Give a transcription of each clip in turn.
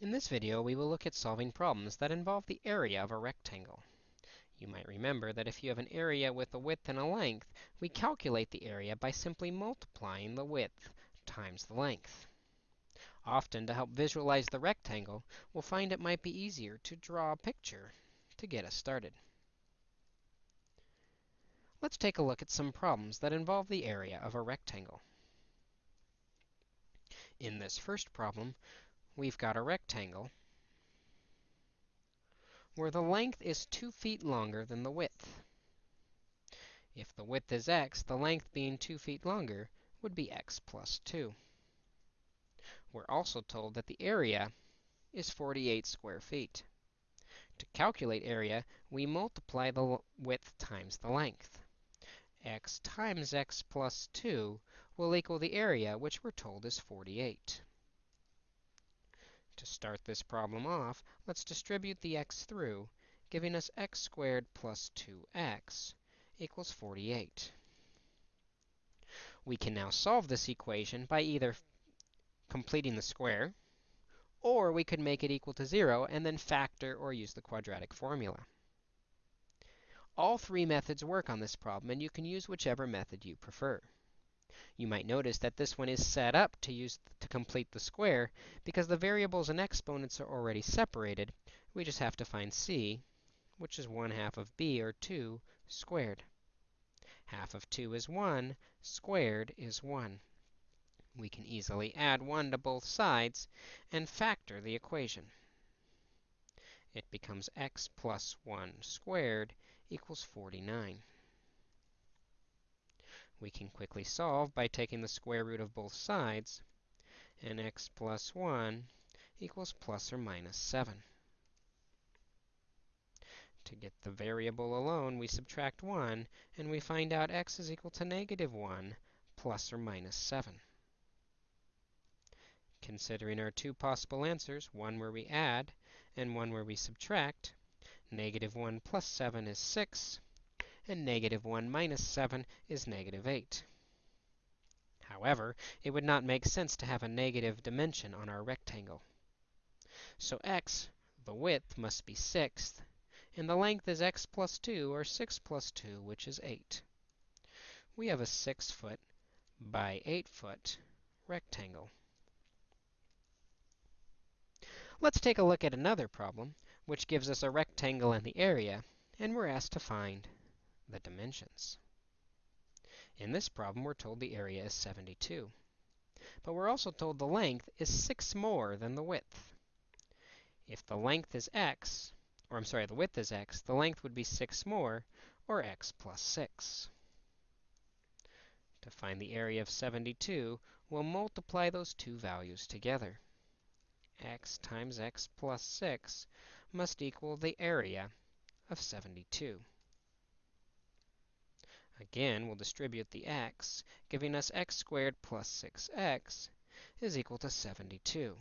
In this video, we will look at solving problems that involve the area of a rectangle. You might remember that if you have an area with a width and a length, we calculate the area by simply multiplying the width times the length. Often, to help visualize the rectangle, we'll find it might be easier to draw a picture to get us started. Let's take a look at some problems that involve the area of a rectangle. In this first problem, we've got a rectangle where the length is 2 feet longer than the width. If the width is x, the length being 2 feet longer would be x plus 2. We're also told that the area is 48 square feet. To calculate area, we multiply the width times the length. x times x plus 2 will equal the area, which we're told is 48. To start this problem off, let's distribute the x through, giving us x squared plus 2x equals 48. We can now solve this equation by either completing the square, or we could make it equal to 0 and then factor or use the quadratic formula. All three methods work on this problem, and you can use whichever method you prefer. You might notice that this one is set up to use to complete the square because the variables and exponents are already separated. We just have to find c, which is 1 half of b, or 2, squared. Half of 2 is 1, squared is 1. We can easily add 1 to both sides and factor the equation. It becomes x plus 1 squared equals 49 we can quickly solve by taking the square root of both sides, and x plus 1 equals plus or minus 7. To get the variable alone, we subtract 1, and we find out x is equal to negative 1 plus or minus 7. Considering our two possible answers, one where we add and one where we subtract, negative 1 plus 7 is 6, and negative 1 minus 7 is negative 8. However, it would not make sense to have a negative dimension on our rectangle. So x, the width, must be 6th, and the length is x plus 2, or 6 plus 2, which is 8. We have a 6 foot by 8 foot rectangle. Let's take a look at another problem, which gives us a rectangle and the area, and we're asked to find the dimensions. In this problem, we're told the area is 72. But we're also told the length is 6 more than the width. If the length is x, or I'm sorry, the width is x, the length would be 6 more, or x plus 6. To find the area of 72, we'll multiply those two values together. x times x plus 6 must equal the area of 72. Again, we'll distribute the x, giving us x squared plus 6x is equal to 72.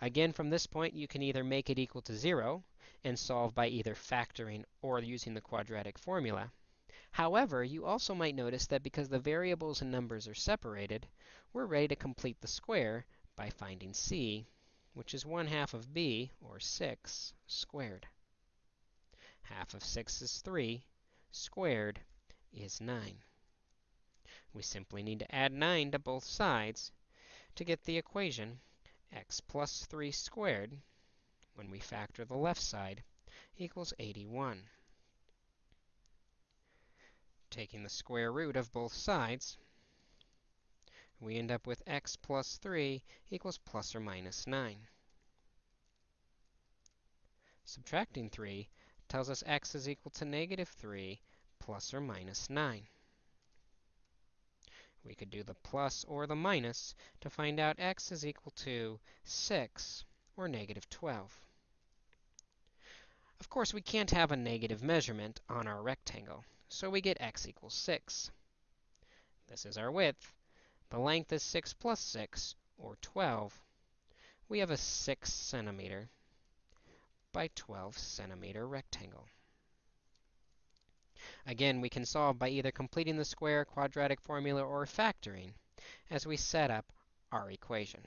Again, from this point, you can either make it equal to 0 and solve by either factoring or using the quadratic formula. However, you also might notice that because the variables and numbers are separated, we're ready to complete the square by finding c, which is 1 half of b, or 6, squared. Half of 6 is 3, squared is 9. We simply need to add 9 to both sides to get the equation x plus 3 squared, when we factor the left side, equals 81. Taking the square root of both sides, we end up with x plus 3 equals plus or minus 9. Subtracting 3 tells us x is equal to negative 3 plus or minus 9. We could do the plus or the minus to find out x is equal to 6 or negative 12. Of course, we can't have a negative measurement on our rectangle, so we get x equals 6. This is our width. The length is 6 plus 6, or 12. We have a 6 centimeter by 12 centimeter rectangle. Again, we can solve by either completing the square quadratic formula or factoring as we set up our equation.